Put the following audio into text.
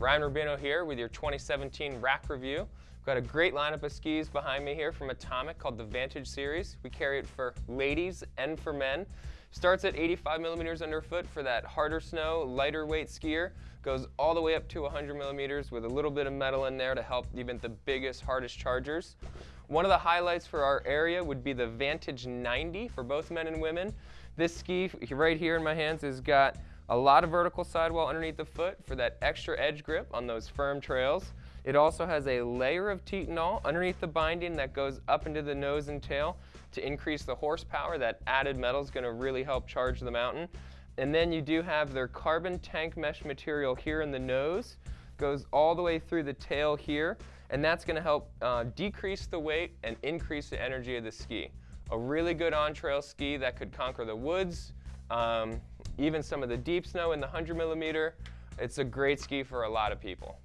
Ryan Rubino here with your 2017 rack review. We've got a great lineup of skis behind me here from Atomic called the Vantage Series. We carry it for ladies and for men. Starts at 85 millimeters underfoot for that harder snow, lighter weight skier. Goes all the way up to 100 millimeters with a little bit of metal in there to help even the biggest, hardest chargers. One of the highlights for our area would be the Vantage 90 for both men and women. This ski right here in my hands has got a lot of vertical sidewall underneath the foot for that extra edge grip on those firm trails. It also has a layer of Titanal underneath the binding that goes up into the nose and tail to increase the horsepower. That added metal is going to really help charge the mountain. And then you do have their carbon tank mesh material here in the nose, goes all the way through the tail here, and that's going to help uh, decrease the weight and increase the energy of the ski. A really good on-trail ski that could conquer the woods, um, even some of the deep snow in the 100 millimeter. It's a great ski for a lot of people.